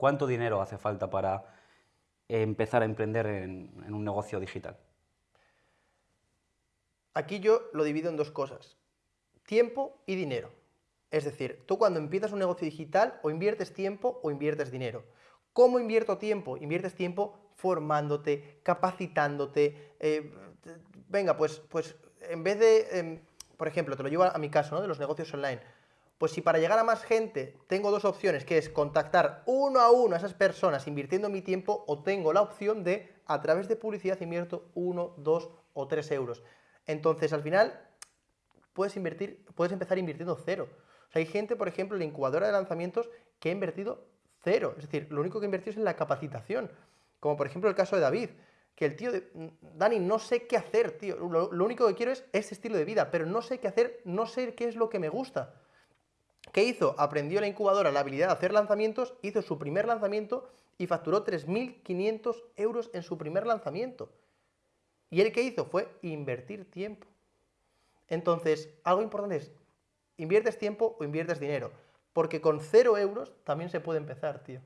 ¿Cuánto dinero hace falta para empezar a emprender en, un negocio digital? Aquí yo lo divido en dos cosas, tiempo y dinero. Es decir, tú cuando empiezas un negocio digital o inviertes tiempo o inviertes dinero. ¿Cómo invierto tiempo? Inviertes tiempo formándote, capacitándote. eh, venga, pues, pues en vez de, em, por ejemplo, te lo llevo a, a mi caso, ¿no? De los negocios online. Pues si para llegar a más gente tengo dos opciones, que es contactar uno a uno a esas personas invirtiendo mi tiempo, o tengo la opción de, a través de publicidad, invierto uno, dos o tres euros. Entonces, al final, puedes invertir, puedes empezar invirtiendo cero. Hay gente, por ejemplo, en la incubadora de lanzamientos que ha invertido cero. Es decir, lo único que ha invertido es en la capacitación. Como por ejemplo el caso de David, que el tío de, "Mm, Dani, no sé qué hacer, tío. Lo, lo único que quiero es este estilo de vida, pero no sé qué hacer, no sé qué es lo que me gusta. ¿Qué hizo? Aprendió en la incubadora la habilidad de hacer lanzamientos, hizo su primer lanzamiento y facturó 3.500 euros en su primer lanzamiento. ¿Y él qué hizo? Fue invertir tiempo. Entonces, algo importante es, ¿inviertes tiempo o inviertes dinero? Porque con cero euros también se puede empezar, tío.